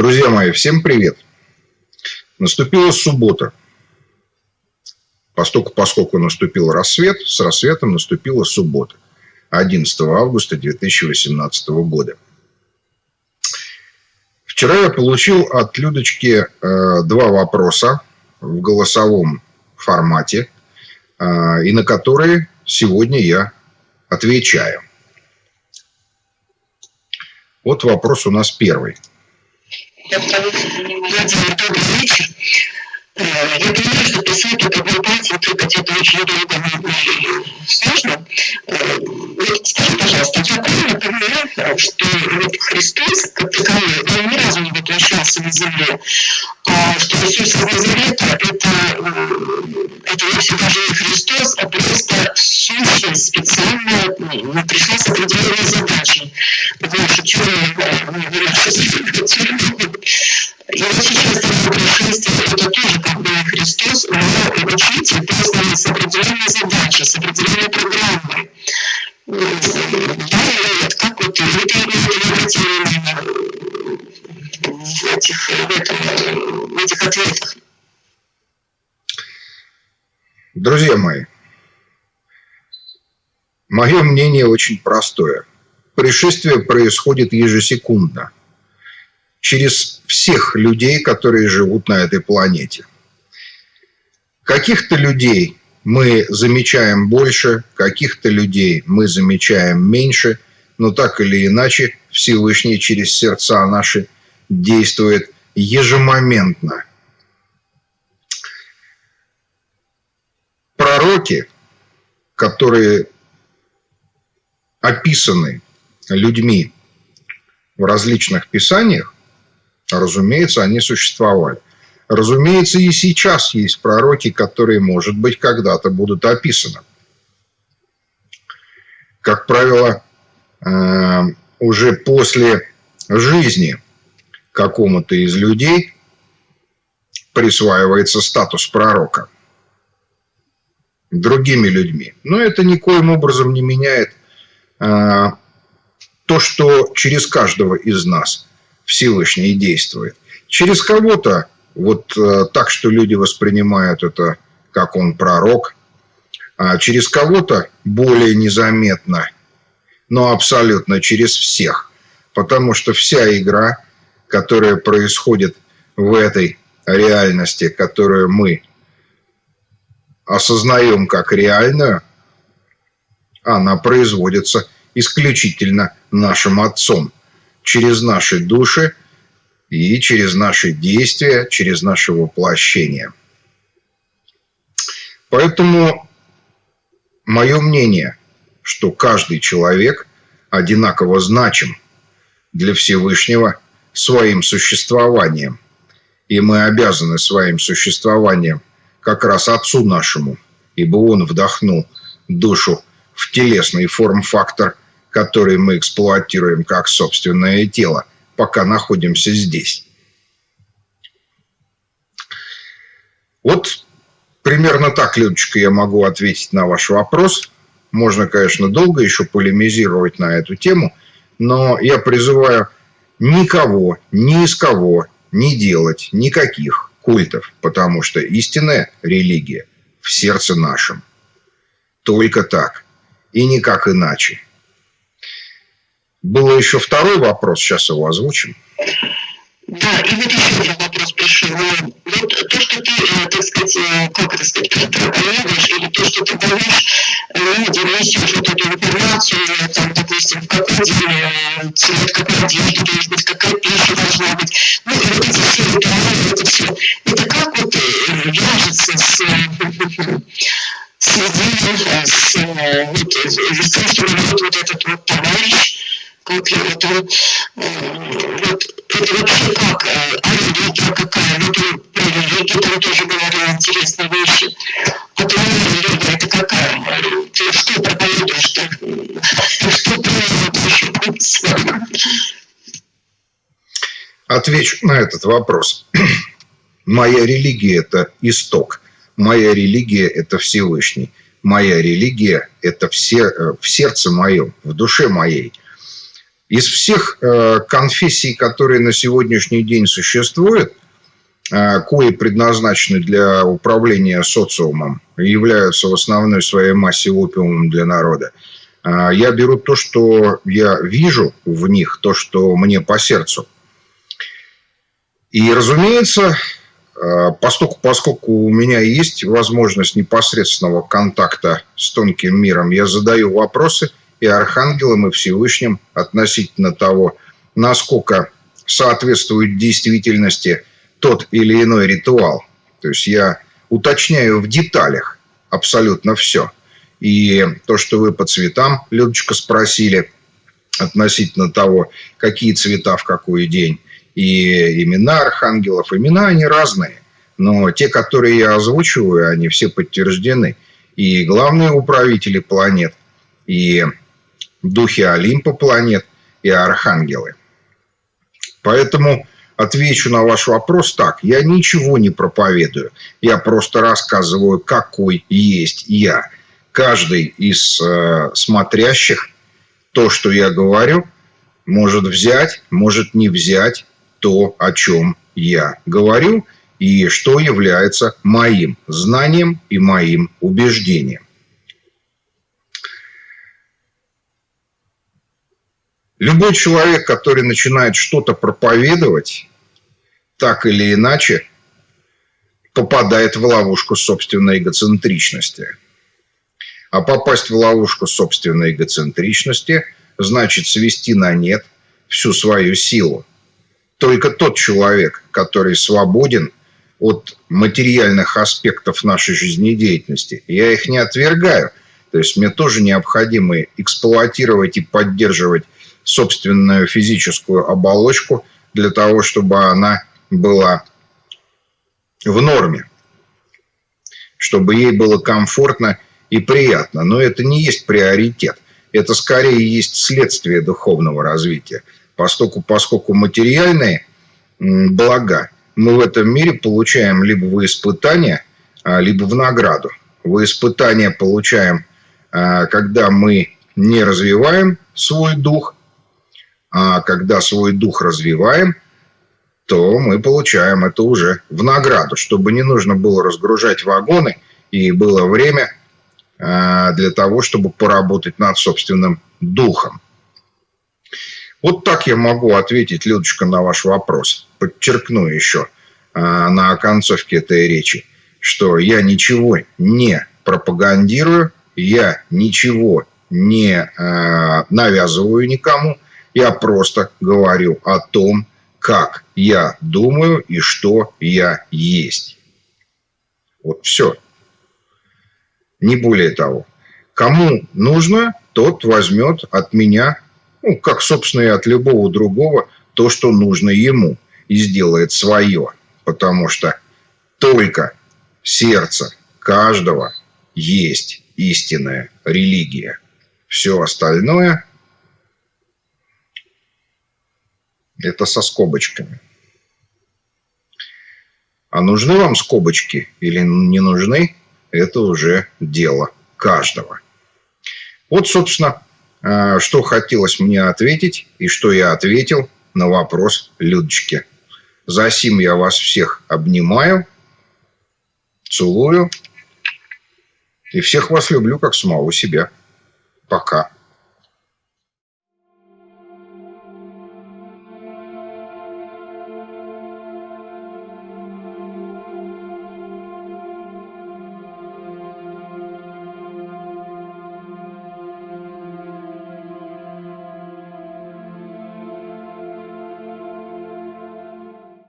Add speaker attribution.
Speaker 1: Друзья мои, всем привет. Наступила суббота. Поскольку, поскольку наступил рассвет, с рассветом наступила суббота. 11 августа 2018 года. Вчера я получил от Людочки э, два вопроса в голосовом формате, э, и на которые сегодня я отвечаю. Вот вопрос у нас первый. Владимир, добрый вечер. Э, я понимаю, что писать вот одной партии тыкать это очень долго и сложно. Э, вот скажи, пожалуйста, я правильно понимаю, что вот Христос, как таковой, он ни разу не воплощался на земле, а что Иисус из Назарета – это, э, это вовсе даже не Христос, а просто сущность специально ну, пришла с определенной задачей. Потому что черный, и вот сейчас это тоже как бы Христос, но учитель просто с определенной задачей, с определенной программой. Да, вот как вот вы имеете в этих, в, этом, в этих ответах? Друзья мои, мое мнение очень простое. Пришествие происходит ежесекундно – через всех людей, которые живут на этой планете. Каких-то людей мы замечаем больше, каких-то людей мы замечаем меньше, но так или иначе Всевышний через сердца наши действует ежемоментно. Пророки, которые описаны людьми в различных писаниях, Разумеется, они существовали. Разумеется, и сейчас есть пророки, которые, может быть, когда-то будут описаны. Как правило, э, уже после жизни какому-то из людей присваивается статус пророка другими людьми. Но это никоим образом не меняет э, то, что через каждого из нас – Всевышний действует. Через кого-то, вот э, так, что люди воспринимают это, как он пророк, а через кого-то более незаметно, но абсолютно через всех. Потому что вся игра, которая происходит в этой реальности, которую мы осознаем как реальную, она производится исключительно нашим Отцом – через наши души и через наши действия, через наше воплощение. Поэтому мое мнение, что каждый человек одинаково значим для Всевышнего своим существованием. И мы обязаны своим существованием как раз Отцу нашему, ибо Он вдохнул душу в телесный форм-фактор который мы эксплуатируем как собственное тело, пока находимся здесь. Вот примерно так, Людочка, я могу ответить на ваш вопрос. Можно, конечно, долго еще полемизировать на эту тему, но я призываю никого, ни из кого не делать никаких культов, потому что истинная религия в сердце нашем. Только так и никак иначе. Было еще второй вопрос, сейчас его озвучим. Да, и вот еще один вопрос пришел. Ну, вот то, что ты, э, так сказать, э, как это сказать, проповедуешь, или то, что ты даешь людям, несешь вот эту информацию, там, допустим, в какой день цвет, какой одежды должен быть, какая пища должна быть. Ну, и вот эти все ритуалы, это все. Это как вот э, вяжется с с идеей, с, вот, с тем, что вот этот вот товарищ, конкретно. Вот это вообще как? А религия какая? Ну, там про религию там тоже говорили интересные вещи. А то религия это какая? Ты что проповедуешь? Ты что проповедуешь? Отвечу на этот вопрос. Моя религия – это исток. Моя религия – это Всевышний. Моя религия – это все, в сердце моем, в душе моей – Из всех э, конфессий, которые на сегодняшний день существуют, э, кои предназначены для управления социумом являются в основной своей массе опиумом для народа, э, я беру то, что я вижу в них, то, что мне по сердцу. И, разумеется, поскольку, поскольку у меня есть возможность непосредственного контакта с тонким миром, я задаю вопросы – и Архангелом, и Всевышним относительно того, насколько соответствует действительности тот или иной ритуал. То есть я уточняю в деталях абсолютно все. И то, что вы по цветам, Людочка, спросили относительно того, какие цвета в какой день, и имена архангелов, имена они разные. Но те, которые я озвучиваю, они все подтверждены. И главные управители планет, и духи Олимпа планет и архангелы. Поэтому отвечу на ваш вопрос так. Я ничего не проповедую. Я просто рассказываю, какой есть я. Каждый из э, смотрящих то, что я говорю, может взять, может не взять то, о чем я говорю, и что является моим знанием и моим убеждением. Любой человек, который начинает что-то проповедовать, так или иначе, попадает в ловушку собственной эгоцентричности. А попасть в ловушку собственной эгоцентричности значит свести на нет всю свою силу. Только тот человек, который свободен от материальных аспектов нашей жизнедеятельности, я их не отвергаю. То есть мне тоже необходимо эксплуатировать и поддерживать собственную физическую оболочку для того, чтобы она была в норме, чтобы ей было комфортно и приятно. Но это не есть приоритет. Это скорее есть следствие духовного развития. Поскольку, поскольку материальные блага мы в этом мире получаем либо в испытание, а, либо в награду. В испытание получаем, а, когда мы не развиваем свой дух, а когда свой дух развиваем, то мы получаем это уже в награду, чтобы не нужно было разгружать вагоны и было время а, для того, чтобы поработать над собственным духом. Вот так я могу ответить, Людочка, на ваш вопрос. Подчеркну еще а, на концовке этой речи, что я ничего не пропагандирую, я ничего не а, навязываю никому – я просто говорю о том, как я думаю и что я есть. Вот все. Не более того. Кому нужно, тот возьмет от меня, ну, как, собственно, и от любого другого, то, что нужно ему, и сделает свое. Потому что только сердце каждого есть истинная религия. Все остальное Это со скобочками. А нужны вам скобочки или не нужны, это уже дело каждого. Вот, собственно, э, что хотелось мне ответить и что я ответил на вопрос Людочки. За сим я вас всех обнимаю, целую и всех вас люблю как самого себя. Пока.